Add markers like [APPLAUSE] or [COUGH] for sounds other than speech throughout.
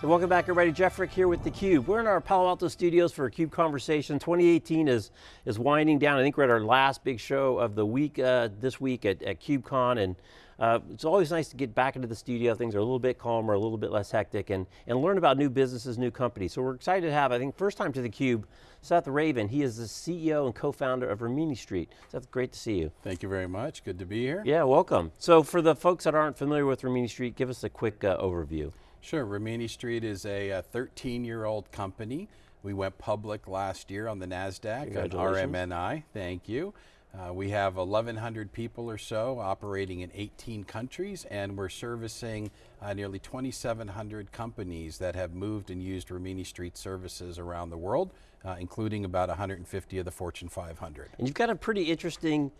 And welcome back everybody, Jeff Frick here with theCUBE. We're in our Palo Alto studios for a CUBE conversation. 2018 is, is winding down. I think we're at our last big show of the week, uh, this week at, at KubeCon, and uh, it's always nice to get back into the studio. Things are a little bit calmer, a little bit less hectic, and, and learn about new businesses, new companies. So we're excited to have, I think, first time to theCUBE, Seth Ravin. He is the CEO and co-founder of Rimini Street. Seth, great to see you. Thank you very much, good to be here. Yeah, welcome. So for the folks that aren't familiar with Rimini Street, give us a quick uh, overview. Sure, Rimini Street is a 13-year-old company. We went public last year on the NASDAQ, on RMNI, thank you. Uh, we have 1,100 people or so operating in 18 countries and we're servicing uh, nearly 2,700 companies that have moved and used Rimini Street services around the world, uh, including about 150 of the Fortune 500. And you've got a pretty interesting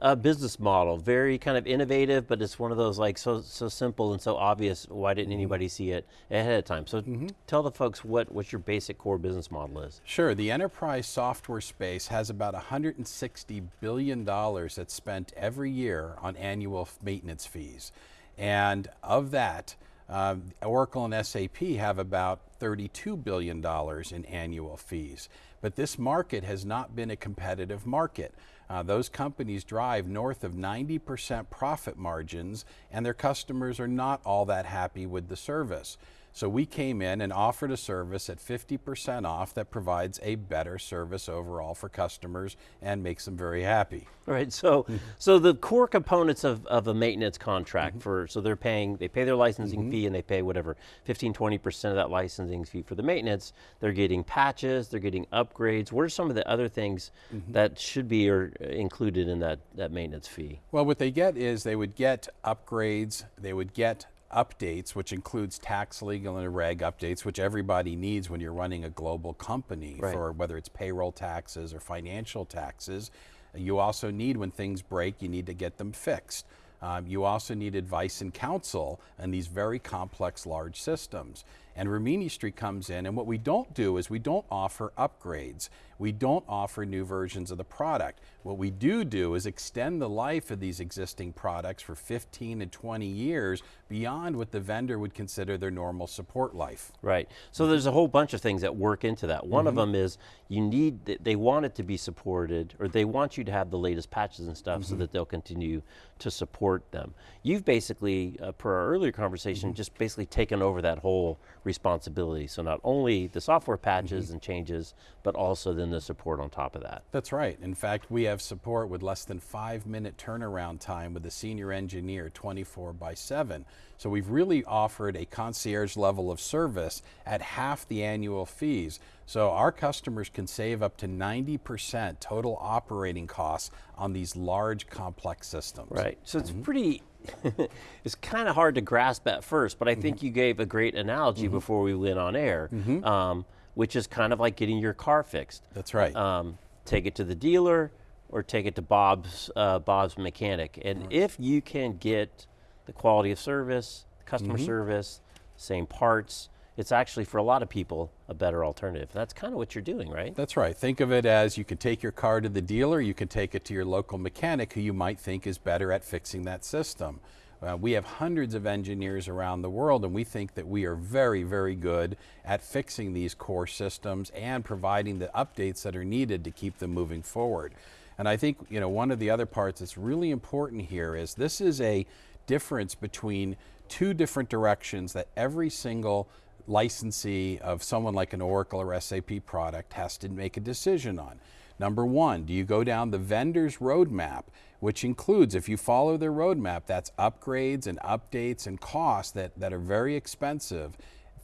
uh, business model, very kind of innovative, but it's one of those like so so simple and so obvious. Why didn't mm-hmm. anybody see it ahead of time? So mm -hmm. tell the folks what what your basic core business model is. Sure, the enterprise software space has about 160 billion dollars that's spent every year on annual maintenance fees, and of that. Uh, Oracle and SAP have about $32 billion in annual fees. But this market has not been a competitive market. Uh, those companies drive north of 90% profit margins and their customers are not all that happy with the service. So we came in and offered a service at 50% off that provides a better service overall for customers and makes them very happy. All right, so so the core components of, of a maintenance contract mm -hmm. for, so they're paying, they pay their licensing mm -hmm. fee and they pay whatever, 15, 20% of that licensing fee for the maintenance. They're getting patches, they're getting upgrades. What are some of the other things mm -hmm. that should be or included in that, that maintenance fee? Well, what they get is they would get upgrades, they would get updates, which includes tax, legal, and reg updates, which everybody needs when you're running a global company right. for whether it's payroll taxes or financial taxes. You also need, when things break, you need to get them fixed. Um, you also need advice and counsel on these very complex large systems. And Rimini Street comes in and what we don't do is we don't offer upgrades. We don't offer new versions of the product. What we do do is extend the life of these existing products for 15 and 20 years beyond what the vendor would consider their normal support life. Right, so there's a whole bunch of things that work into that. One mm -hmm. of mm-hmm. them is you need, they want it to be supported, or they want you to have the latest patches and stuff mm -hmm. so mm-hmm. that they'll continue to support them. You've basically, uh, per our earlier conversation, mm -hmm. just basically taken over that whole responsibility. So not only the software patches and changes, but also then the support on top of that. That's right. In fact, we have support with less than five minute turnaround time with a senior engineer 24 by seven. So we've really offered a concierge level of service at half the annual fees. So our customers can save up to 90% total operating costs on these large complex systems. Right, so it's mm -hmm. pretty, [LAUGHS] it's kind of hard to grasp at first, but I think mm -hmm. you gave a great analogy mm -hmm. before we went on air. Mm-hmm. Um, which is kind of like getting your car fixed. That's right. Um, take it to the dealer or take it to Bob's, uh, Bob's mechanic. And if you can get the quality of service, customer mm -hmm. service, same parts, it's actually for a lot of people a better alternative. That's kind of what you're doing, right? That's right. Think of it as you can take your car to the dealer, you can take it to your local mechanic who you might think is better at fixing that system. Uh, we have hundreds of engineers around the world and we think that we are very, very good at fixing these core systems and providing the updates that are needed to keep them moving forward. And I think you know, one of the other parts that's really important here is this is a difference between two different directions that every single licensee of someone like an Oracle or SAP product has to make a decision on. Number one, do you go down the vendor's roadmap, which includes, if you follow their roadmap, that's upgrades and updates and costs that, that are very expensive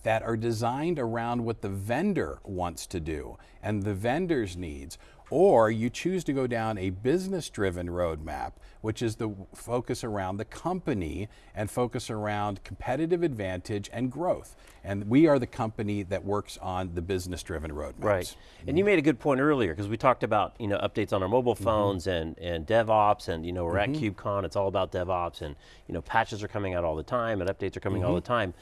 that are designed around what the vendor wants to do and the vendor's needs, or you choose to go down a business-driven roadmap, which is the focus around the company and focus around competitive advantage and growth. And we are the company that works on the business-driven roadmaps. Right, and you made a good point earlier, because we talked about you know updates on our mobile mm-hmm. phones mm -hmm. and, and DevOps, and you know we're mm -hmm. at mm-hmm. KubeCon, it's all about DevOps, and you know patches are coming out all the time, and updates are coming all mm-hmm. the time.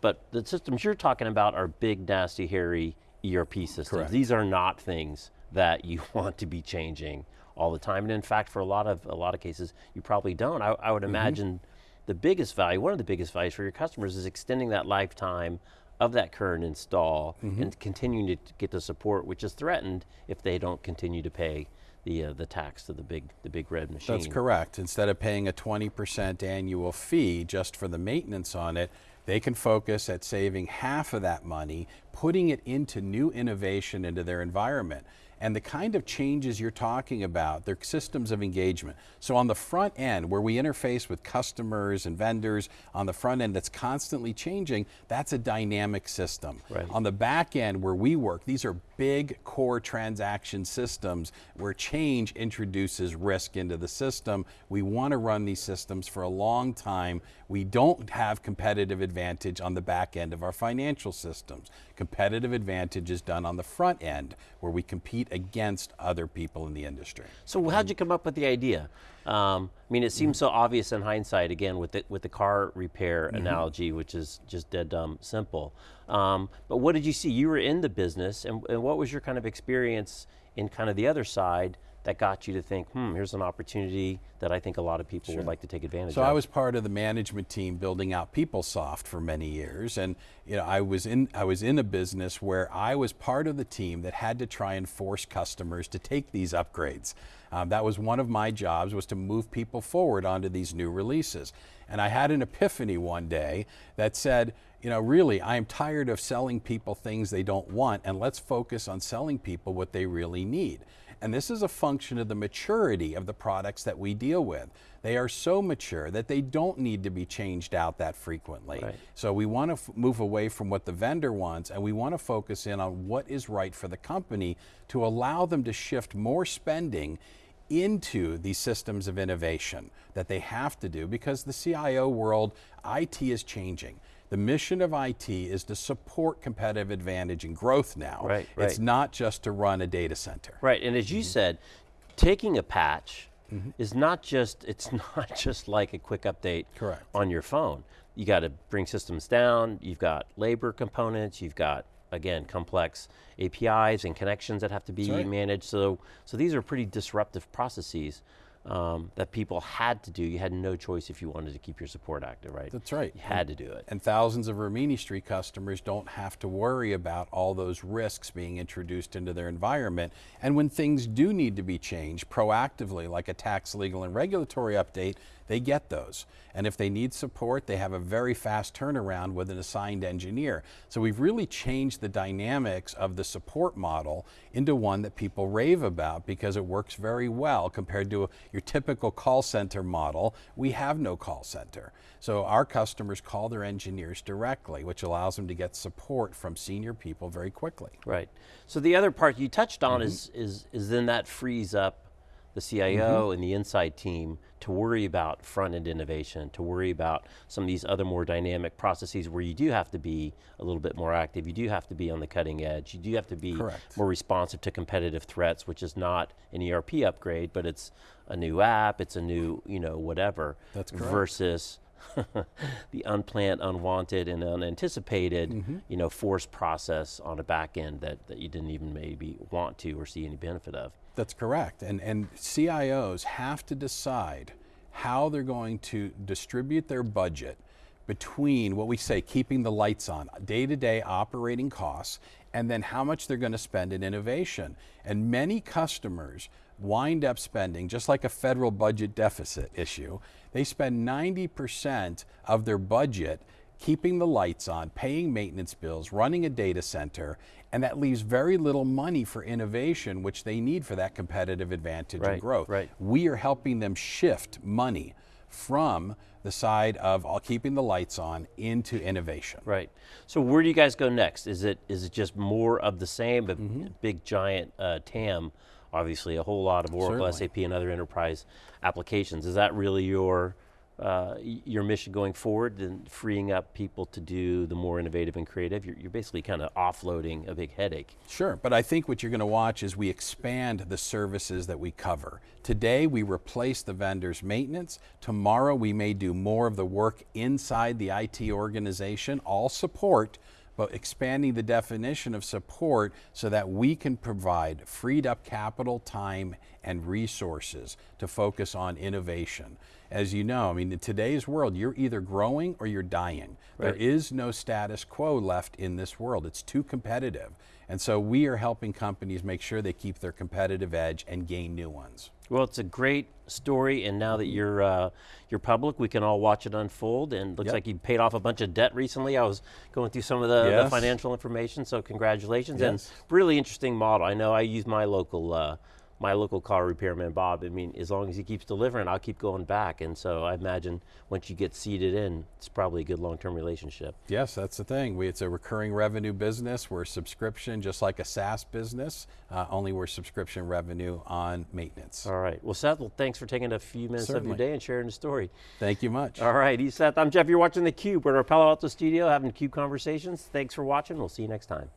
But the systems you're talking about are big, nasty, hairy ERP systems. Correct. These are not things that you [LAUGHS] want to be changing all the time. And in fact, for a lot of, a lot of cases, you probably don't. I, I would mm -hmm. imagine the biggest value, one of the biggest values for your customers is extending that lifetime of that current install Mm-hmm. and continuing to get the support, which is threatened if they don't continue to pay the uh, the tax to the big the big red machine. That's correct. Instead of paying a 20% annual fee just for the maintenance on it, they can focus at saving half of that money, putting it into new innovation into their environment. And the kind of changes you're talking about, they're systems of engagement. So on the front end, where we interface with customers and vendors, on the front end that's constantly changing, that's a dynamic system. Right. On the back end where we work, these are big core transaction systems where change introduces risk into the system. We want to run these systems for a long time. We don't have competitive advantage on the back end of our financial systems. Competitive advantage is done on the front end where we compete against other people in the industry. So how'd you come up with the idea? Um, I mean, it seems so obvious in hindsight. Again, with the with the car repair analogy, which is just dead dumb simple. Um, but what did you see? You were in the business, and, and what was your kind of experience in kind of the other side that got you to think, hmm, here's an opportunity that I think a lot of people would like to take advantage So of. So I was part of the management team building out PeopleSoft for many years, and you know I was in I was in a business where I was part of the team that had to try and force customers to take these upgrades. Um, that was one of my jobs was to move people forward onto these new releases. And I had an epiphany one day that said, you know, really, I am tired of selling people things they don't want, and let's focus on selling people what they really need. And this is a function of the maturity of the products that we deal with. They are so mature that they don't need to be changed out that frequently. Right. So we want to move away from what the vendor wants and we want to focus in on what is right for the company to allow them to shift more spending into these systems of innovation that they have to do because the CIO world, IT is changing. The mission of IT is to support competitive advantage and growth now. Right, It's not just to run a data center. Right, and as you mm-hmm. said, taking a patch mm-hmm. is not just it's [LAUGHS] not just like a quick update Correct. on your phone. You got to bring systems down. You've got labor components. You've got again complex APIs and connections that have to be right. managed. So so these are pretty disruptive processes um, that people had to do. You had no choice if you wanted to keep your support active, right? That's right. You had to do it. And thousands of Rimini Street customers don't have to worry about all those risks being introduced into their environment. And when things do need to be changed proactively, like a tax, legal, and regulatory update, they get those. And if they need support, they have a very fast turnaround with an assigned engineer. So we've really changed the dynamics of the support model into one that people rave about because it works very well compared to your typical call center model. We have no call center. So our customers call their engineers directly, which allows them to get support from senior people very quickly. Right. So the other part you touched on Mm-hmm. is is is then that frees up the CIO Mm-hmm. and the inside team to worry about front end innovation, to worry about some of these other more dynamic processes where you do have to be a little bit more active. You do have to be on the cutting edge. You do have to be Correct. more responsive to competitive threats, which is not an ERP upgrade, but it's a new app, it's a new, you know, whatever. That's correct. Versus [LAUGHS] the unplanned, unwanted, and unanticipated, Mm-hmm. you know, forced process on a back end that, that you didn't even maybe want to or see any benefit of. That's correct. And, and CIOs have to decide how they're going to distribute their budget between what we say keeping the lights on, day to day operating costs, and then how much they're going to spend in innovation. And many customers wind up spending, just like a federal budget deficit issue, they spend 90% of their budget keeping the lights on, paying maintenance bills, running a data center, and that leaves very little money for innovation, which they need for that competitive advantage Right, and growth. right. We are helping them shift money from the side of keeping the lights on into innovation. Right. So where do you guys go next? Is it is it just more of the same, but Mm-hmm. big giant uh, TAM? Obviously, a whole lot of Oracle, Certainly. SAP, and other enterprise applications. Is that really your uh, your mission going forward? And freeing up people to do the more innovative and creative. You're, you're basically kind of offloading a big headache. Sure, but I think what you're going to watch is we expand the services that we cover. Today, we replace the vendor's maintenance. Tomorrow, we may do more of the work inside the IT organization, all support, but expanding the definition of support so that we can provide freed up capital, time, and resources to focus on innovation. As you know, I mean, in today's world, you're either growing or you're dying. There Right. is no status quo left in this world. It's too competitive. And so we are helping companies make sure they keep their competitive edge and gain new ones. Well, it's a great story, and now that you're uh, you're public, we can all watch it unfold. And looks Yep. like you paid off a bunch of debt recently. I was going through some of the, the financial information, so congratulations. Yes. And really interesting model. I know I use my local uh, my local car repairman, Bob. I mean, as long as he keeps delivering, I'll keep going back. And so I imagine once you get seated in, it's probably a good long-term relationship. Yes, that's the thing. We, it's a recurring revenue business. We're subscription, just like a SaaS business, uh, only we're subscription revenue on maintenance. All right. Well, Seth, well, thanks for taking a few minutes of your day and sharing the story. Thank you much. All right. He's Seth. I'm Jeff. You're watching theCUBE. We're at our Palo Alto studio having CUBE conversations. Thanks for watching. We'll see you next time.